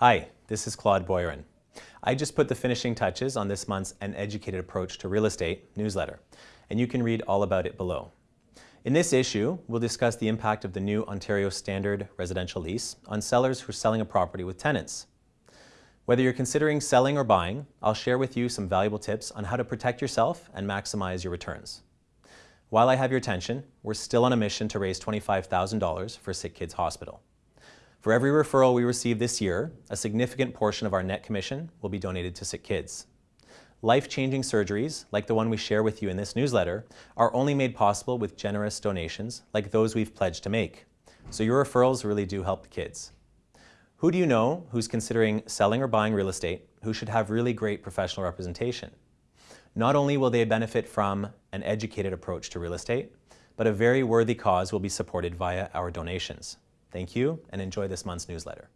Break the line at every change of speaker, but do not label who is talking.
Hi, this is Claude Boyron. I just put the finishing touches on this month's An Educated Approach to Real Estate newsletter, and you can read all about it below. In this issue, we'll discuss the impact of the new Ontario Standard Residential Lease on sellers who are selling a property with tenants. Whether you're considering selling or buying, I'll share with you some valuable tips on how to protect yourself and maximize your returns. While I have your attention, we're still on a mission to raise $25,000 for Sick Kids Hospital. For every referral we receive this year, a significant portion of our net commission will be donated to sick kids. Life-changing surgeries, like the one we share with you in this newsletter, are only made possible with generous donations like those we've pledged to make. So your referrals really do help the kids. Who do you know who's considering selling or buying real estate who should have really great professional representation? Not only will they benefit from an educated approach to real estate, but a very worthy cause will be supported via our donations. Thank you and enjoy this month's newsletter.